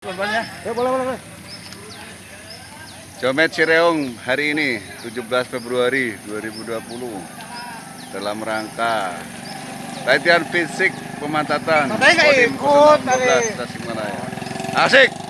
Korbannya. Ya boleh boleh. boleh. Jomet Cireung hari ini 17 Februari 2020 dalam rangka latihan fisik pemantatan Kodim ikut 016 tadi. Tasikmalaya. Asik.